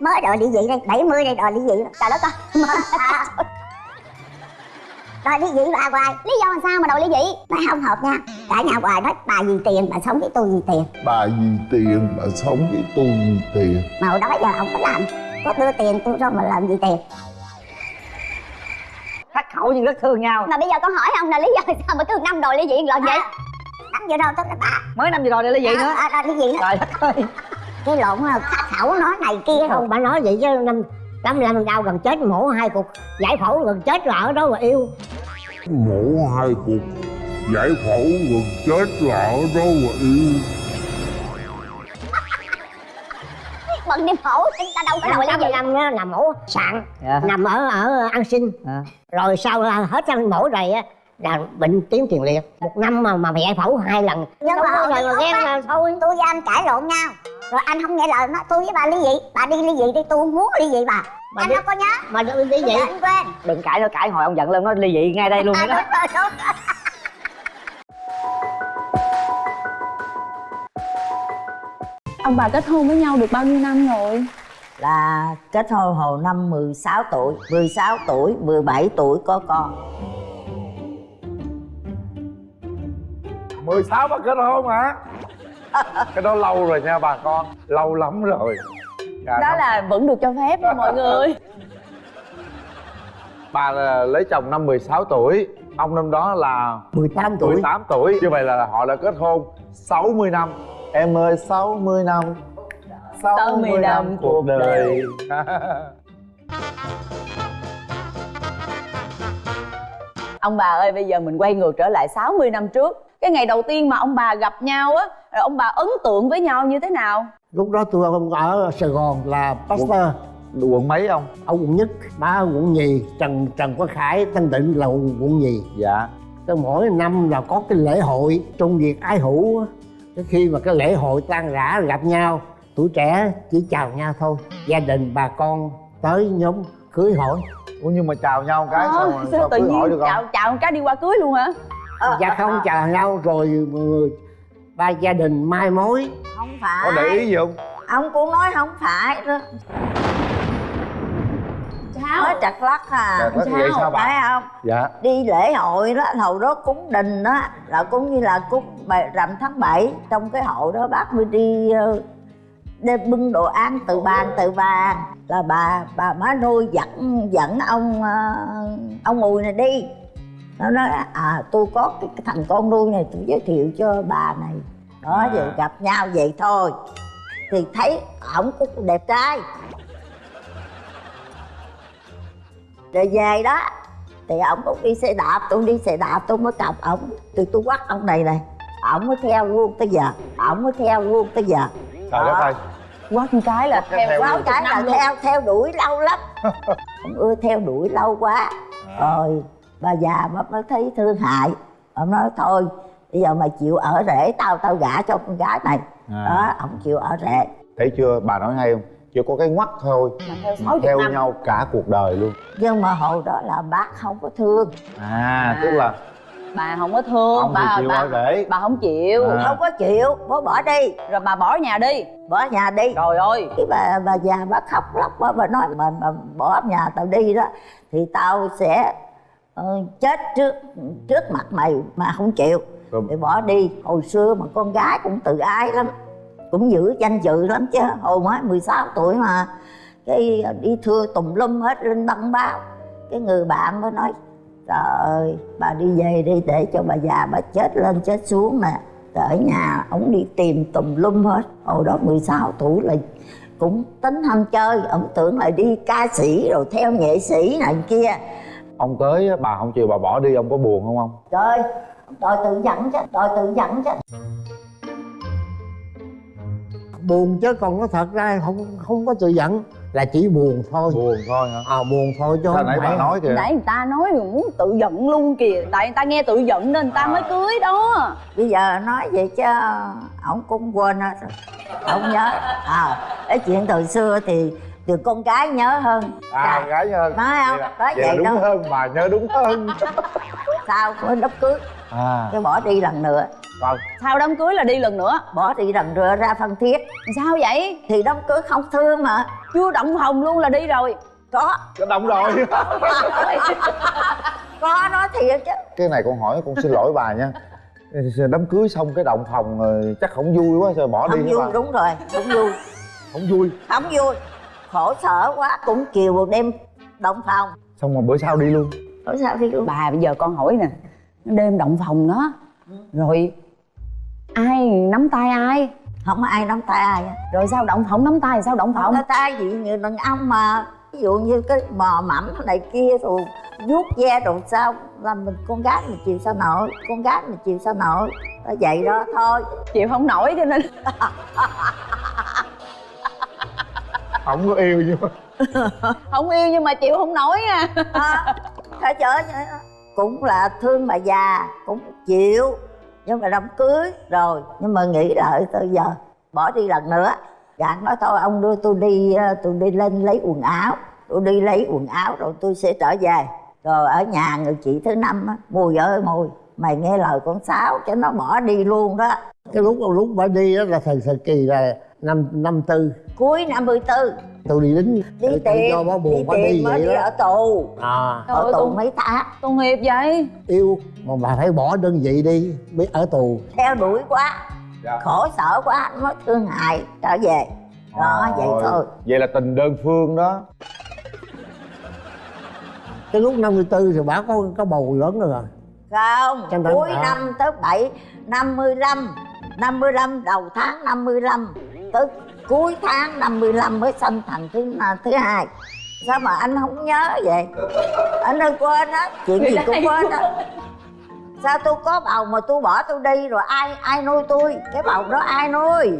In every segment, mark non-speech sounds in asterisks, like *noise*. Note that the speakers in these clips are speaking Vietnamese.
mới đòi ly dị đây 70 đây đòi ly dị trời đất ơi *laughs* à. *laughs* đòi ly dị bà hoài. Lý do làm sao mà đòi ly dị bà không hợp nha. Cả nhà hoài nói bà vì tiền bà sống với tôi vì tiền. Bà vì tiền bà sống với tôi vì tiền. Mà hồi đó giờ không có làm. Có đưa tiền tôi đâu mà làm gì tiền. Khắc khẩu nhưng rất thương nhau. Mà bây giờ con hỏi ông là lý do sao mà cứ năm đòi ly dị lần vậy? Năm giờ đâu tức là bà mới năm gì rồi để ly dị nữa. à, à, ly dị đó. Trời đất ơi cái lộn khắc khẩu nói này kia không bà nói vậy chứ năm năm lần đau gần chết mổ hai cục giải phẫu gần chết là ở đó mà yêu. Mổ hai cuộc giải phẫu gần chết là ở đâu mà yêu. *laughs* Bận đi phẫu chúng ta đâu có đòi ly dị năm đó là mổ sạn Dạ. nằm ở ở an sinh. À. rồi sau là hết ăn mổ rồi á là bệnh tiến tiền liệt một năm mà mà giải phẫu hai lần. Nhưng mà rồi mà ghen là thôi. tôi với anh cãi lộn nhau rồi anh không nghe lời nó tôi với bà ly dị. Bà đi ly dị đi tôi không muốn ly dị bà. Bà anh đi- đâu có nhớ. mà đi đi vậy anh quên. Đừng cãi nữa cãi hồi ông giận lên nó ly dị ngay đây luôn à, đó. đúng rồi, đúng rồi. Ông bà kết hôn với nhau được bao nhiêu năm rồi? là kết hôn hồi năm 16 tuổi. 16 tuổi 17 tuổi có con. 16 mà kết hôn hả cái đó lâu rồi nha bà con. Lâu lắm rồi. Dạ, Đó năm- là vẫn được cho phép đó mọi người. Bà là lấy chồng năm 16 tuổi. Ông năm đó là 18 tuổi. 18 tuổi. Như vậy là họ đã kết hôn 60 năm. Em ơi 60 năm. 60 năm cuộc đời. *laughs* Ông bà ơi bây giờ mình quay ngược trở lại 60 năm trước. Cái ngày đầu tiên mà ông bà gặp nhau á Rồi ông bà ấn tượng với nhau như thế nào? lúc đó tôi ở Sài Gòn là pastor. Quận mấy ông? Ở quận nhất ở quận nhì trần trần quang khải tân định là quận nhì. Dạ. Cái mỗi năm là có cái lễ hội trung việt ái hữu á. cái khi mà cái lễ hội tan rã gặp nhau tuổi trẻ chỉ chào nhau thôi. Gia đình bà con tới nhóm cưới hỏi. Ủa nhưng mà chào nhau cái Ờ, sao, mà- sao sao tự cưới hỏi nhiên được không? chào chào một cái đi qua cưới luôn hả? dạ không chào nhau rồi ba gia đình mai mối. Không có phải để ý gì không? Ông cũng nói không phải đó. Nói Sao? trật lắc à. Chà, nói vậy sao bà? phải không? Dạ. Đi lễ hội đó hồi đó cúng đình đó là cũng như là cúng rằm tháng 7 trong cái hội đó bác mới đi ờ, đem bưng đồ ăn từ bàn từ bàn là bà bà má nuôi dẫn dẫn ông ờ, ông mùi này đi nó nói à tôi có cái, thằng con nuôi này tôi giới thiệu cho bà này. Đó À. rồi gặp nhau vậy thôi. Thì thấy ổng cũng đẹp trai. Rồi về đó thì ổng cũng đi xe đạp tôi đi xe đạp tôi mới cặp ổng. Thì tôi quắt ông này này ổng mới theo luôn tới giờ ổng mới theo luôn tới giờ. Trời đất ơi. Quá cái là theo theo quá cái là theo theo đuổi lâu lắm. *laughs* Ông ưa theo đuổi lâu quá. Rồi bà già bà mới thấy thương hại. Ông nói thôi bây giờ mày chịu ở rể tao tao gả cho con gái mày. À. đó ông chịu ở rể thấy chưa? Bà nói hay không? Chỉ có cái ngoắt thôi. Theo mà 60 theo năm. nhau cả cuộc đời luôn. Nhưng mà hồi đó là bác không có thương. À tức là Bà không có thương ông thì bà, chịu bà, ở rể bà không chịu. À. không có chịu. Bố bỏ đi. Rồi bà bỏ nhà đi. Bỏ nhà đi. Trời ơi. Cái bà bà già bà khóc lóc bà, bà nói mà, mà bỏ nhà tao đi đó thì tao sẽ chết trước trước mặt mày mà không chịu. Rồi. thì bỏ đi. Hồi xưa mà con gái cũng tự ái lắm. Cũng giữ danh dự lắm chứ. Hồi mới 16 tuổi mà. Cái đi thưa tùm lum hết lên đăng báo. Cái người bạn mới nói trời ơi bà đi về đi để cho bà già bà chết lên chết xuống Rồi ở nhà ông đi tìm tùm lum hết. Hồi đó 16 tuổi là cũng tính ham chơi. Ông tưởng là đi ca sĩ rồi theo nghệ sĩ này kia ông tới á, bà không chịu bà bỏ đi ông có buồn không ông? Trời đòi tự dẫn chứ đòi tự dẫn chứ. Buồn chứ còn nó thật ra không không có tự giận là chỉ buồn thôi. Buồn thôi hả? À buồn thôi chứ không nãy phải bà nói kìa? Nãy người ta nói rồi muốn tự giận luôn kìa. Tại người ta nghe tự giận nên người ta mới cưới đó. Bây giờ nói vậy chứ ông cũng quên hết rồi. Ông nhớ. À cái chuyện từ xưa thì từ con gái nhớ hơn. À gái hơn. Nói không? Nói vậy vậy đúng đâu. hơn bà nhớ đúng hơn. *laughs* Sao? Mới đám cưới. À. Cái bỏ đi lần nữa. Rồi sau đám cưới là đi lần nữa. Bỏ đi lần nữa ra phân thiết. Sao vậy? Thì đám cưới không thương mà. Chưa động phòng luôn là đi rồi. Có. Cái động rồi. *laughs* Có nói thiệt chứ. Cái này con hỏi con xin lỗi bà nha. Đám cưới xong cái động phòng rồi chắc không vui quá sao bỏ đi không hả vui bà? đúng rồi không vui. Không vui. Không vui khổ sở quá cũng chiều một đêm động phòng. Xong rồi bữa sau đi luôn. Hỏi sao đi luôn. Bà bây giờ con hỏi nè đêm động phòng đó rồi ai nắm tay ai? Không có ai nắm tay ai rồi sao động phòng nắm tay sao động phòng? Có tay gì người đàn ông mà. Ví dụ như cái mò mẫm này kia rồi vuốt ve rồi sao là mình con gái mình chịu sao nổi con gái mình chịu sao nổi. Vậy đó thôi. Chịu không nổi cho nên *laughs* Không có yêu nhưng mà *laughs* không yêu nhưng mà chịu không nổi à. À, *laughs* phải chở vậy đó. cũng là thương bà già cũng chịu. Nhưng mà đám cưới rồi nhưng mà nghĩ lại tới giờ bỏ đi lần nữa. Gạn nói thôi ông đưa tôi đi ờ, tôi đi lên lấy quần áo. Tôi đi lấy quần áo rồi tôi sẽ trở về. Rồi ở nhà người chị thứ năm á mùi ơi mùi mày nghe lời con sáu cho nó bỏ đi luôn đó. Cái lúc lúc bà đi đó là thời thời kỳ là năm năm tư. Cuối năm 44 tôi đi lính. Đi tìm do bó buồn đi bà đi vậy đi đó. ở tù. À Trời ở tù con- mấy tháng tội nghiệp vậy? Yêu mà bà phải bỏ đơn vị đi mới ở tù. Theo đuổi quá. Dạ. khổ sở quá nó thương hại trở về. Đó vậy Rồi. thôi. Vậy là tình đơn phương đó. Cái lúc 54 thì bà có có bầu lớn rồi không Trăm tám cuối à. năm tới bảy năm mươi lăm. Năm mươi lăm đầu tháng năm mươi lăm tới cuối tháng năm mươi lăm mới sanh thành thứ thứ hai. Sao mà anh không nhớ vậy? Anh ơi quên á chuyện gì cũng quên á sao tôi có bầu mà tôi bỏ tôi đi rồi ai ai nuôi tôi? Cái bầu đó ai nuôi?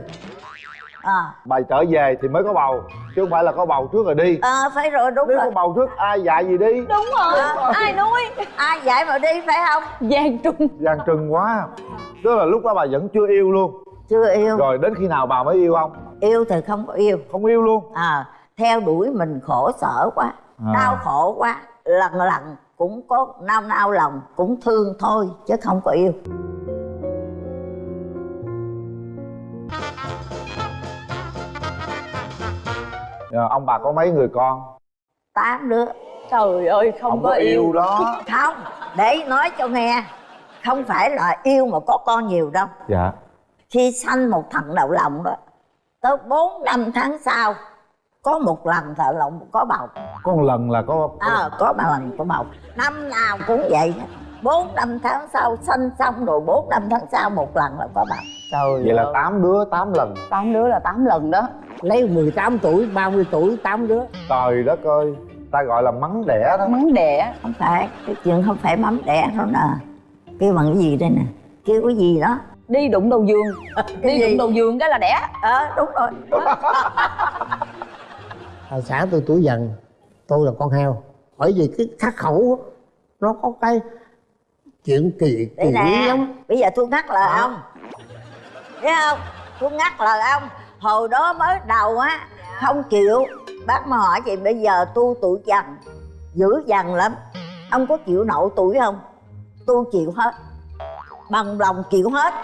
À. Bà trở về thì mới có bầu Chứ không phải là có bầu trước rồi đi. Ờ phải rồi đúng Nếu có rồi. bầu trước ai dạy gì đi? Đúng rồi. Ai nuôi? Ai dạy mà đi phải không? Giang trung Giang trưng quá. Tức là lúc đó bà vẫn chưa yêu luôn chưa yêu. Rồi đến khi nào bà mới yêu không? yêu thì không có yêu. Không yêu luôn? À theo đuổi mình khổ sở quá À. đau khổ quá lần lần cũng có nao nao lòng cũng thương thôi chứ không có yêu. Ờ, Ông bà có mấy người con? tám đứa. Trời ơi không, có yêu. đó. Không để nói cho nghe. Không phải là yêu mà có con nhiều đâu. Dạ khi sanh một thằng đầu lòng đó tới bốn năm tháng sau có một lần thợ lòng có bầu. Có một lần là có à, có một lần có bầu. Năm nào cũng vậy bốn năm tháng sau sanh xong rồi bốn năm tháng sau một lần là có bầu. Trời Vậy là ơi. tám đứa tám lần. Tám đứa là tám lần đó. Lấy 18 tuổi 30 tuổi 8 đứa. Trời đất ơi Ta gọi là mắng đẻ đó. Mắng đẻ. Không phải cái chuyện không phải mắm đẻ đâu nè. Kêu bằng cái gì đây nè? Kêu cái gì đó đi đụng đầu giường. Đi gì? đụng đầu giường cái là đẻ. Ờ đúng rồi. À, xã tôi tuổi dần tôi là con heo. Bởi vì cái khắc khẩu nó có cái chuyện kỳ kỳ lắm. bây giờ tôi ngắt lời Đó. ông. Thấy không? Tôi ngắt lời ông. Hồi đó mới đầu á không chịu. Bác mà hỏi chị bây giờ tôi tuổi dần dữ dằn lắm. Ông có chịu nổi tuổi không? Tôi chịu hết. Bằng lòng chịu hết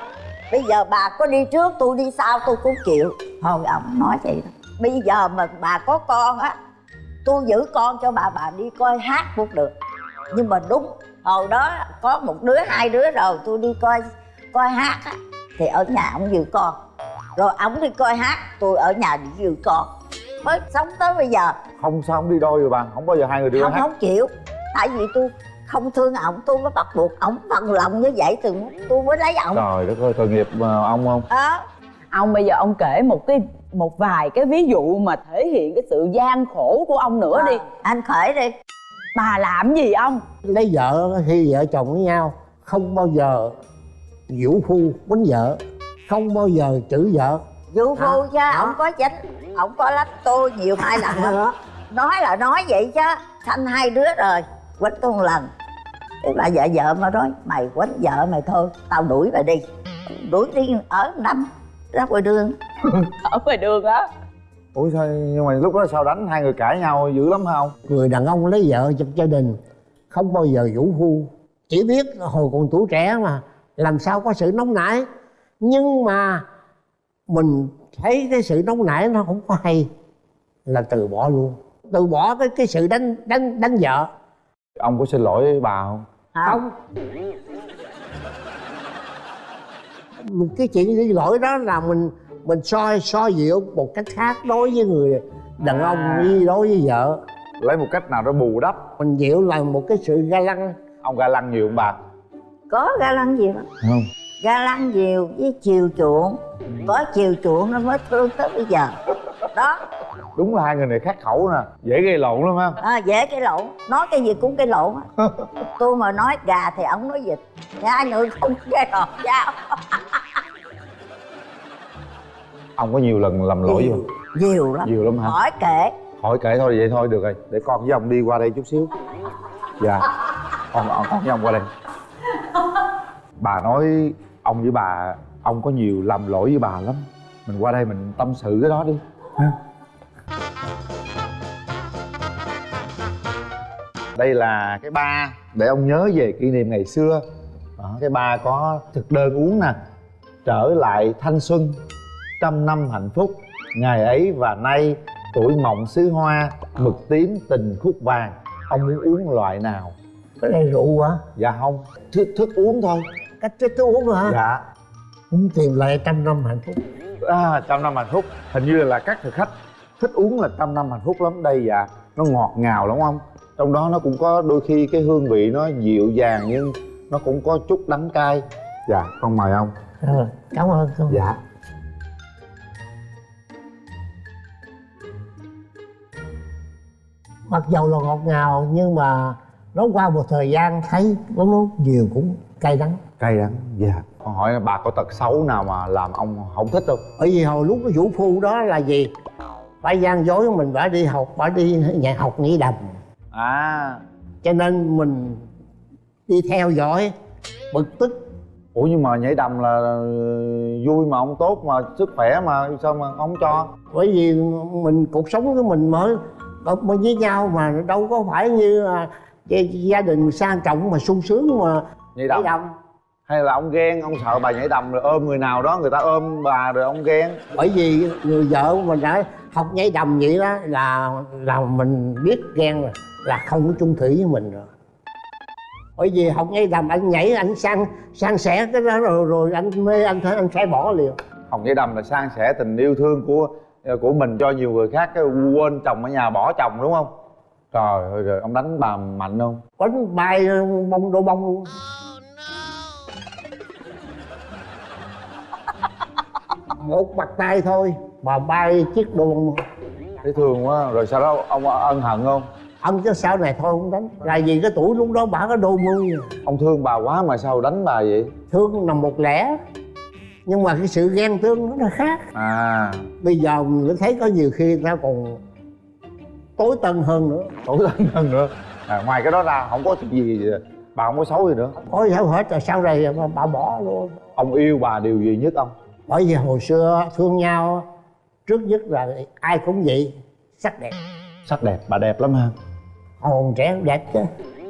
bây giờ bà có đi trước tôi đi sau tôi cũng chịu. Thôi ông nói vậy đó. Bây giờ mà bà có con á tôi giữ con cho bà bà đi coi hát cũng được. Nhưng mà đúng hồi đó có một đứa hai đứa rồi tôi đi coi coi hát á thì ở nhà ông giữ con. Rồi ông đi coi hát tôi ở nhà đi giữ con. Mới sống tới bây giờ. Không sao không đi đôi rồi bà Không bao giờ hai người đi không hát. không chịu. Tại vì tôi không thương ổng tôi mới bắt buộc ổng bằng lòng như vậy thì tôi mới lấy ổng. Trời đất ơi tội nghiệp ờ, ông không? Đó ông bây giờ ông kể một cái một vài cái ví dụ mà thể hiện cái sự gian khổ của ông nữa đi. Anh khởi đi. Bà làm gì ông? Lấy vợ khi vợ chồng với nhau không bao giờ vũ phu quýnh vợ không bao giờ chửi vợ. Vũ phu Hả? chứ ổng có chánh ổng có lách tôi nhiều hai lần. Lắm nói là nói vậy chứ sanh hai đứa rồi quýnh tôi một lần bà vợ vợ mà nói mày quýnh vợ mày thôi tao đuổi mày đi. Đuổi đi ở năm ra ngoài đường. *laughs* Ở ngoài đường á? Ủa sao nhưng mà lúc đó sao đánh hai người cãi nhau dữ lắm không người đàn ông lấy vợ trong gia đình không bao giờ vũ phu chỉ biết hồi còn tuổi trẻ mà làm sao có sự nóng nảy. Nhưng mà mình thấy cái sự nóng nảy nó không có hay là từ bỏ luôn. Từ bỏ cái cái sự đánh đánh đánh vợ. Ông có xin lỗi bà không không. Cái chuyện đi lỗi đó là mình mình soi soi dịu một cách khác đối với người đàn ông À. như đối với vợ. Lấy một cách nào đó bù đắp. Mình dịu là một cái sự ga lăng. Ông ga lăng nhiều không bà? Có ga lăng nhiều không. Ga lăng nhiều với chiều chuộng. Có chiều chuộng nó mới thương tới bây giờ. Đó đúng là hai người này khác khẩu nè dễ gây lộn lắm ha. À, dễ cái lộn. Nói cái gì cũng cái lộn á. *laughs* Tôi mà nói gà thì ông nói vịt. Thì hai người không cái lộn sao ông có nhiều lần làm lỗi không nhiều lắm. Nhiều lắm hả? Hỏi kể. Hỏi kể thôi vậy thôi được rồi. Để con với ông đi qua đây chút xíu. Dạ. Con con, với ông qua đây. Bà nói ông với bà ông có nhiều lầm lỗi với bà lắm. Mình qua đây mình tâm sự cái đó đi. Ha đây là cái ba để ông nhớ về kỷ niệm ngày xưa. Đó, cái ba có thực đơn uống nè trở lại thanh xuân trăm năm hạnh phúc. Ngày ấy và nay tuổi mộng xứ hoa mực tím tình khúc vàng. Ông muốn uống loại nào? Cái này rượu hả? Dạ không thức, thức uống thôi. Cách thức tôi uống hả? Dạ. Cũng tìm lại trăm năm hạnh phúc. À, trăm năm hạnh phúc. Hình như là các thực khách thích uống là trăm năm hạnh phúc lắm. Đây dạ nó ngọt ngào lắm không trong đó nó cũng có đôi khi cái hương vị nó dịu dàng nhưng nó cũng có chút đắng cay. Dạ con mời ông. Ờ, cảm ơn con dạ. Mặc dầu là ngọt ngào nhưng mà nó qua một thời gian thấy nó nó nhiều cũng cay đắng. Cay đắng dạ. Con hỏi bà có tật xấu nào mà làm ông không thích không? Bởi vì hồi lúc cái vũ phu đó là gì? Phải gian dối mình phải đi học phải đi nhà học nhảy đầm à. Cho nên mình đi theo dõi bực tức. Ủa nhưng mà nhảy đầm là vui mà ông tốt mà sức khỏe mà sao mà ông không cho? Bởi vì mình cuộc sống của mình mới mới với nhau mà đâu có phải như là gia- đình sang trọng mà sung sướng mà nhảy nhảy đầm. Đầm hay là ông ghen ông sợ bà nhảy đầm rồi ôm người nào đó người ta ôm bà rồi ông ghen? Bởi vì người vợ mình đã học nhảy đầm vậy đó là là mình biết ghen rồi là không có chung thủy với mình rồi. Bởi vì học nhảy đầm anh nhảy anh sang sang sẻ cái đó rồi rồi anh mê anh thấy anh sẽ bỏ liền. Hồng nhảy đầm là san sẻ tình yêu thương của của mình cho nhiều người khác cái quên chồng ở nhà bỏ chồng đúng không? Trời ơi rồi ông đánh bà mạnh không? Quánh bay bông đổ bông. Luôn *laughs* một bật tay thôi mà bay chiếc đồ bông thấy thương quá rồi sau đó ông ân hận không ông chứ sau này thôi không đánh. Là vì cái tuổi lúc đó bà có đôi mươi. Ông thương bà quá mà sao đánh bà vậy? Thương nằm một lẻ. Nhưng mà cái sự ghen tương nó là khác. À. Bây giờ mình thấy có nhiều khi ta còn tối tân hơn nữa. Tối tân hơn nữa. À, ngoài cái đó ra không có gì bà không có xấu gì nữa. Có sao hết rồi sau này bà, bà bỏ luôn. Ông yêu bà điều gì nhất ông? Bởi vì hồi xưa thương nhau trước nhất là ai cũng vậy sắc đẹp. Sắc đẹp bà đẹp lắm ha hồn trẻ đẹp chứ.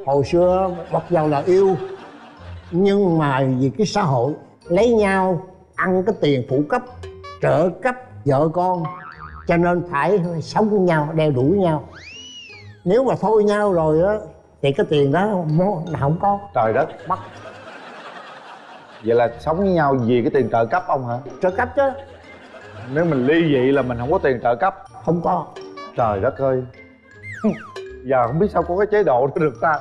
Hồi xưa mặc dầu là yêu nhưng mà vì cái xã hội lấy nhau ăn cái tiền phụ cấp trợ cấp vợ con cho nên phải sống với nhau đeo đuổi nhau. Nếu mà thôi nhau rồi á thì cái tiền đó không không có. Trời đất. Bắt. Vậy là sống với nhau vì cái tiền trợ cấp ông hả? Trợ cấp chứ. Nếu mình ly dị là mình không có tiền trợ cấp. Không có. Trời đất ơi giờ không biết sao có cái chế độ đó được ta.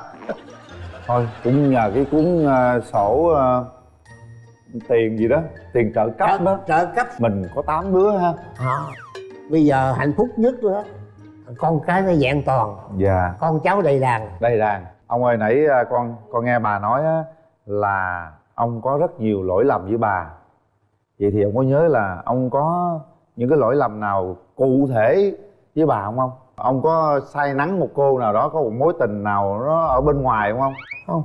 Thôi cũng nhờ cái cuốn ờ, sổ ờ, tiền gì đó tiền trợ cấp trợ, đó. trợ cấp. Mình có 8 đứa ha. À, bây giờ hạnh phúc nhất đó con cái nó vẹn toàn. Dạ. Con cháu đầy đàn. Đây đàn. Ông ơi nãy con con nghe bà nói á, là ông có rất nhiều lỗi lầm với bà. Vậy thì ông có nhớ là ông có những cái lỗi lầm nào cụ thể với bà không không ông có say nắng một cô nào đó có một mối tình nào nó ở bên ngoài không không không.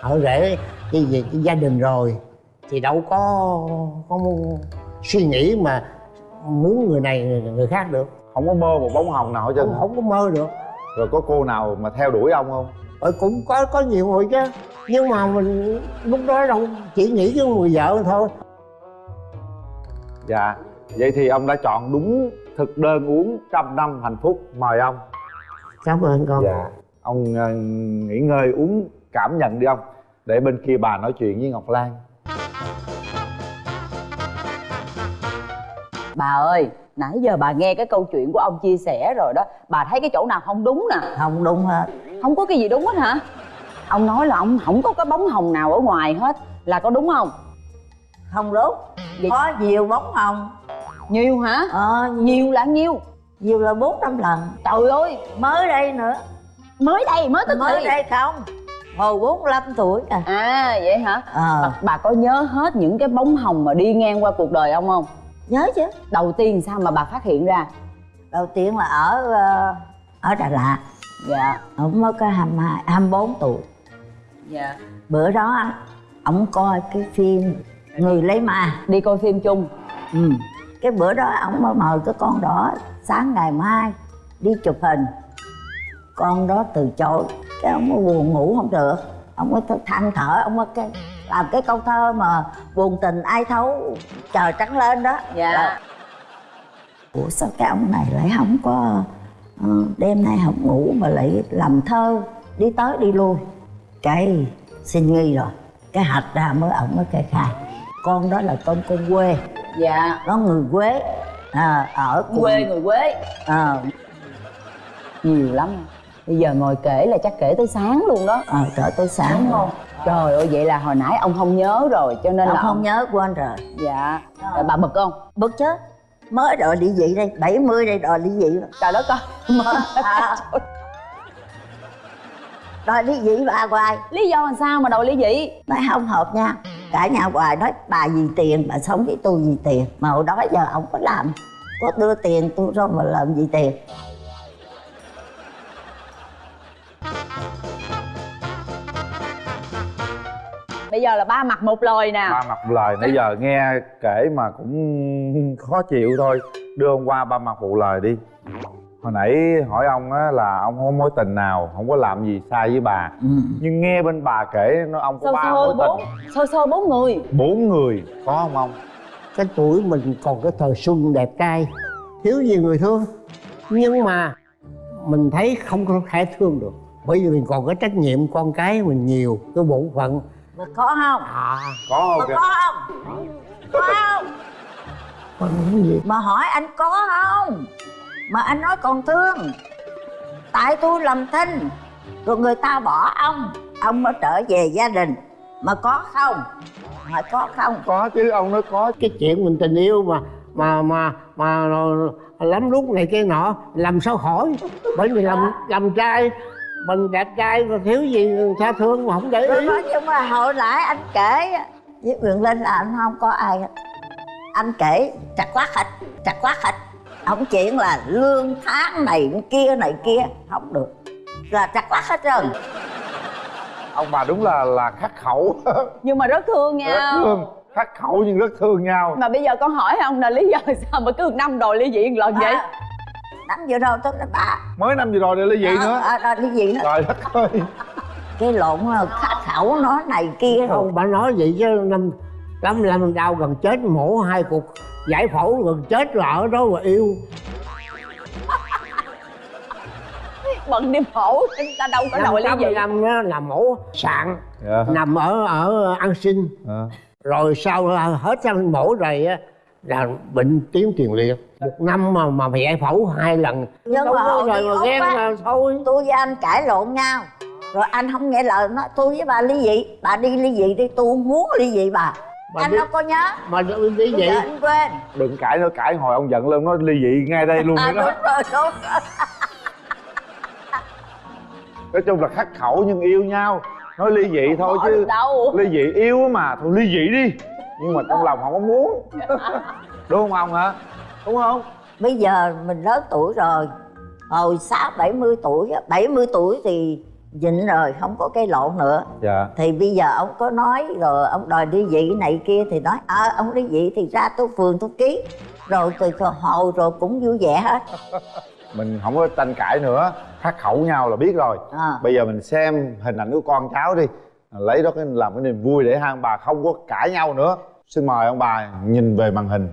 Ở rể cái gì cái gia đình rồi thì đâu có có suy nghĩ mà muốn người này người khác được. Không có mơ một bóng hồng nào hết trơn. Không, không có mơ được. Rồi có cô nào mà theo đuổi ông không? Ờ, cũng có có nhiều người chứ. Nhưng mà mình lúc đó đâu chỉ nghĩ cái người vợ thôi. Dạ vậy thì ông đã chọn đúng thực đơn uống trăm năm hạnh phúc. Mời ông. Cảm ơn con. Dạ. Ông ờ, nghỉ ngơi uống cảm nhận đi ông. Để bên kia bà nói chuyện với ngọc lan. Bà ơi nãy giờ bà nghe cái câu chuyện của ông chia sẻ rồi đó. Bà thấy cái chỗ nào không đúng nè? Không đúng hết. Không có cái gì đúng hết hả? Ông nói là ông không có cái bóng hồng nào ở ngoài hết. Là có đúng không? Không đúng. Vậy- có nhiều bóng hồng nhiều hả? Ờ nhiều. Là nhiêu? Nhiều là bốn năm lần. Trời ơi mới đây nữa. mới đây mới tới mới thì. đây không? Hồi 45 tuổi à. À vậy hả? Ờ. Bà, bà có nhớ hết những cái bóng hồng mà đi ngang qua cuộc đời ông không? Nhớ chứ. Đầu tiên sao mà bà phát hiện ra? Đầu tiên là ở ờ, ở Đà Lạt. Dạ. Ông mới có 22, 24 tuổi. Dạ. Bữa đó á, ổng coi cái phim người lấy ma. Đi coi phim chung. Ừ. cái bữa đó ổng mới mời cái con đó sáng ngày mai đi chụp hình. Con đó từ chối. Cái ông mới buồn ngủ không được. Ông mới than thở. Ông mới cái làm cái câu thơ mà buồn tình ai thấu trời trắng lên đó. Dạ. Ủa sao cái ông này lại không có ờ, đêm nay không ngủ mà lại làm thơ đi tới đi lui? Cái xin nghi rồi. Cái hạch ra mới ổng mới kê khai. Con đó là con con quê dạ. Nó người quế. À, ở cùng- quê người quê à, nhiều lắm. Bây giờ ngồi kể là chắc kể tới sáng luôn đó. À, trở tới sáng. Đúng không? Trời ơi vậy là hồi nãy ông không nhớ rồi cho nên ông là không nhớ quên rồi. Dạ. Rồi bà bực không? Bực chứ. Mới đòi ly dị đây 70 đây đòi dị rồi. trời đất ơi *laughs* à, *laughs* đòi ly dị bà hoài. Lý do làm sao mà đòi ly dị nói không hợp nha. Cả nhà hoài nói bà vì tiền bà sống với tôi vì tiền. Mà hồi đó giờ ông có làm. Có đưa tiền tôi rồi mà làm gì tiền. Bây giờ là ba mặt một lời nè. Ba mặt một lời. Nãy giờ nghe kể mà cũng khó chịu thôi. Đưa ông qua ba mặt một lời đi hồi nãy hỏi ông á là ông không có mối tình nào không có làm gì sai với bà. Ừ. nhưng nghe bên bà kể nó ông có sơ ba sơ mối bốn? Tình sơ sơ bốn người? Bốn người có không ông? Cái tuổi mình còn cái thời xuân đẹp trai thiếu gì người thương. Nhưng mà mình thấy không có thể thương được. Bởi vì mình còn có trách nhiệm con cái mình nhiều cái bổn phận. Mà có không? À. Có mà không kìa? có không? Có không? Cái gì? Mà hỏi anh có không mà anh nói còn thương. Tại tôi làm thinh rồi người ta bỏ ông. Ông mới trở về gia đình. Mà có không? Hỏi có không? Có chứ ông nói có. Cái chuyện mình tình yêu mà mà mà mà lắm lúc này cái nọ làm sao hỏi? Bởi vì làm làm trai mình đẹp trai mà thiếu gì tha thương mà không để ý. Nói nhưng mà hồi nãy anh kể với quyền linh là anh không có ai. Hết anh kể chặt quá thịt chặt quá thịt không chuyện là lương tháng này kia này kia. Không được. Là chặt quá hết trơn. Ông bà đúng là là khắc khẩu. *laughs* Nhưng mà rất thương rất nhau thương. Khắc khẩu nhưng rất thương nhau. Mà bây giờ con hỏi ông là lý do *laughs* sao mà cứ năm đòi ly dị một lần vậy? À, năm vừa rồi tôi nói bà mới năm vừa rồi để ly dị nữa. à, à, ly dị nữa. Trời đất ơi. Cái lộn là khát khẩu nó này kia. Rồi không bà nói vậy chứ năm năm năm đau gần chết mổ hai cục giải phẫu gần chết là ở đó mà yêu. Bận đi phẫu ta đâu có đòi ly dị năm đó là mổ sạn dạ. nằm ở ở an sinh Dạ. rồi sau hết xong mổ rồi á là bệnh tiến tiền liệt. Một năm mà mà giải phẫu hai lần. Nhưng mà hồi rồi mà ghen á. là thôi. tôi với anh cãi lộn nhau. Rồi anh không nghe lời nó tôi với bà ly dị. Bà đi ly dị đi tôi không muốn ly dị bà Bà anh đi- đâu có nhớ. mà đi bây vậy. anh quên. Đừng cãi nữa cãi hồi ông giận lên nó ly dị ngay đây luôn à, đó. đúng rồi đúng rồi. Nói chung là khắc khẩu nhưng yêu nhau. Nói ly dị thôi bỏ chứ đâu. ly dị yêu mà thôi ly dị đi. Nhưng mà trong lòng không có muốn. Đúng không ông hả? Đúng không? Bây giờ mình lớn tuổi rồi. Hồi sáu bảy mươi tuổi á, 70 tuổi thì nhịn rồi không có cây lộn nữa. Dạ. Thì bây giờ ông có nói rồi ông đòi đi dị này kia thì nói ờ ông đi dị thì ra tôi phường tôi ký. Rồi từ từ hồi rồi cũng vui vẻ hết. *laughs* Mình không có tranh cãi nữa khắc khẩu nhau là biết rồi. À. bây giờ mình xem hình ảnh của con cháu đi. Lấy đó cái làm cái niềm vui để hai ông bà không có cãi nhau nữa. Xin mời ông bà nhìn về màn hình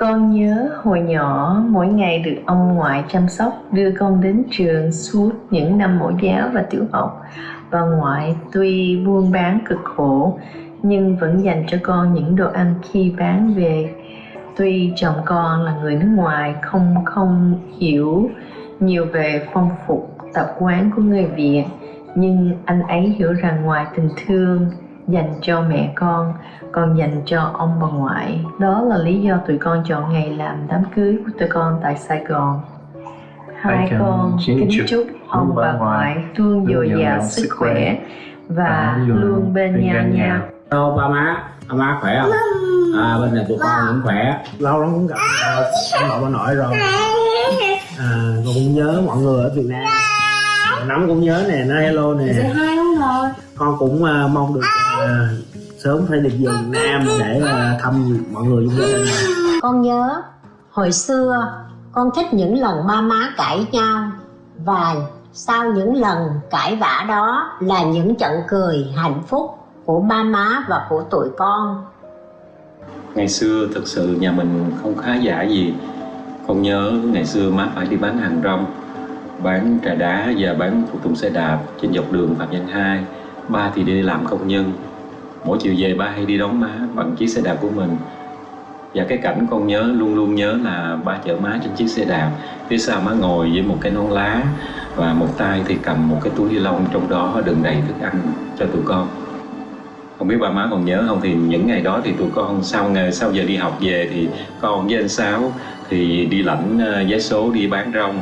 Con nhớ hồi nhỏ mỗi ngày được ông ngoại chăm sóc, đưa con đến trường suốt những năm mẫu giáo và tiểu học. Bà ngoại tuy buôn bán cực khổ, nhưng vẫn dành cho con những đồ ăn khi bán về. Tuy chồng con là người nước ngoài, không không hiểu nhiều về phong tục tập quán của người Việt, nhưng anh ấy hiểu rằng ngoài tình thương dành cho mẹ con còn dành cho ông bà ngoại. Đó là lý do tụi con chọn ngày làm đám cưới của tụi con tại sài gòn. Hai con kính chúc chúc ông bà ngoại luôn dồi dào sức khỏe. và luôn bên nhau nhau Hello ba má, ba má khỏe không? À bên này tụi con cũng khỏe. Lâu lắm cũng gặp à, ông nội bà nội rồi. À con cũng nhớ mọi người ở Việt Nam. Nắm cũng nhớ nè, nói hello nè Con cũng à, mong được à, sớm phải được về Việt Nam để à, thăm mọi người trong gia đình này. Con nhớ hồi xưa con thích những lần ba má cãi nhau và sau những lần cãi vã đó là những trận cười hạnh phúc của ba má và của tụi con. ngày xưa thực sự nhà mình không khá giả gì con nhớ ngày xưa má phải đi bán hàng rong bán trà đá và bán phụ tùng xe đạp trên dọc đường phạm văn hai. Ba thì đi làm công nhân. Mỗi chiều về ba hay đi đón má bằng chiếc xe đạp của mình. Và cái cảnh con nhớ, luôn luôn nhớ là ba chở má trên chiếc xe đạp. Phía sau má ngồi với một cái nón lá và một tay thì cầm một cái túi ni lông, trong đó đựng đầy thức ăn cho tụi con. Không biết ba má còn nhớ không thì những ngày đó thì tụi con sau ngày sau giờ đi học về thì con với anh sáu thì đi lãnh ờ, vé số đi bán rong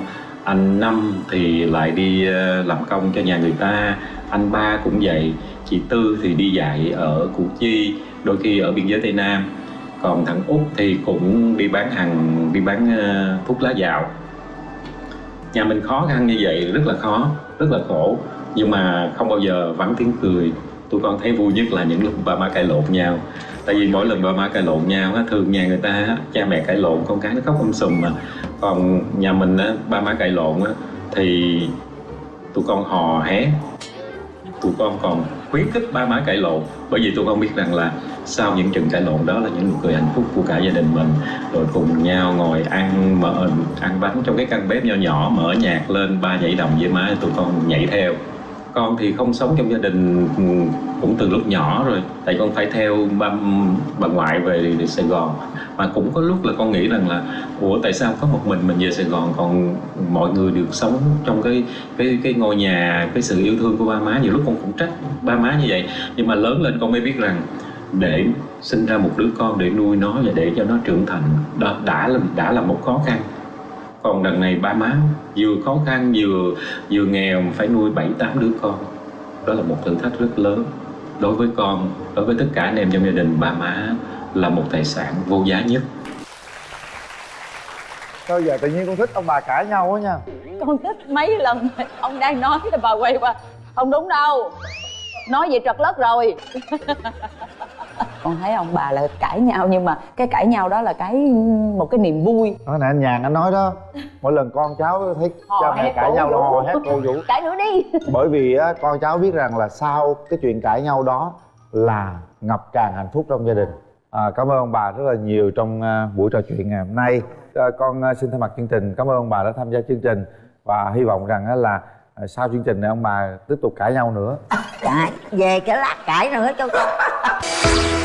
anh năm thì lại đi ờ, làm công cho nhà người ta. Anh ba cũng vậy, chị tư thì đi dạy ở củ chi, đôi khi ở biên giới tây nam. Còn thằng út thì cũng đi bán hàng, đi bán ờ, thuốc lá dạo. Nhà mình khó khăn như vậy, rất là khó, rất là khổ. Nhưng mà không bao giờ vắng tiếng cười tụi con thấy vui nhất là những lúc ba má cãi lộn nhau. Tại vì mỗi lần ba má cãi lộn nhau á thường nhà người ta á, cha mẹ cãi lộn con cái nó khóc um sùm mà. Còn nhà mình á ba má cãi lộn á thì tụi con hò hét tụi con còn khuyến khích ba má cãi lộn. Bởi vì tụi con biết rằng là sau những trận cãi lộn đó là những nụ cười hạnh phúc của cả gia đình mình. Rồi cùng nhau ngồi ăn mở ăn bánh trong cái căn bếp nho nhỏ mở nhạc lên ba nhảy đồng với má tụi con nhảy theo con thì không sống trong gia đình cũng từ lúc nhỏ rồi. Tại con phải theo ba, bà ngoại về Sài Gòn. Mà cũng có lúc là con nghĩ rằng là, ủa, tại sao có một mình mình về Sài Gòn, còn mọi người được sống trong cái cái cái ngôi nhà, cái sự yêu thương của ba má? Nhiều lúc con cũng trách ba má như vậy. Nhưng mà lớn lên con mới biết rằng để sinh ra một đứa con, để nuôi nó và để cho nó trưởng thành, đó đã là đã là một khó khăn còn đằng này ba má vừa khó khăn vừa vừa nghèo mà phải nuôi bảy tám đứa con. Đó là một thử thách rất lớn. Đối với con đối với tất cả anh em trong gia đình ba má là một tài sản vô giá nhất. Sao giờ tự nhiên con thích ông bà cãi nhau quá nha? Con thích mấy lần ông đang nói thì bà quay qua không đúng đâu nói vậy trật lất rồi *laughs* con thấy ông bà là cãi nhau nhưng mà cái cãi nhau đó là cái một cái niềm vui. Nói nè anh nhàn anh nói đó mỗi lần con cháu thấy Hò cha mẹ cãi nhau là hò hét cô vũ. *laughs* Cãi nữa đi. *laughs* Bởi vì á, con cháu biết rằng là sau cái chuyện cãi nhau đó là ngập tràn hạnh phúc trong gia đình. À, cảm ơn ông bà rất là nhiều trong à, buổi trò chuyện ngày hôm nay. À, con à, xin thay mặt chương trình cảm ơn ông bà đã tham gia chương trình. Và hy vọng rằng là sau chương trình này ông bà tiếp tục cãi nhau nữa. Cãi về cái lát cãi nữa cho con *laughs*